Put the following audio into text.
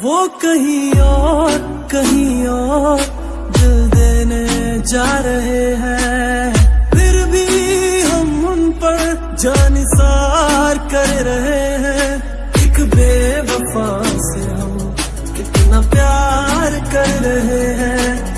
वो कहीं और कहीं और दिल देने जा रहे हैं। फिर भी हम उन पर जानिसार कर रहे हैं। एक बेवफा से हम कितना प्यार कर रहे हैं।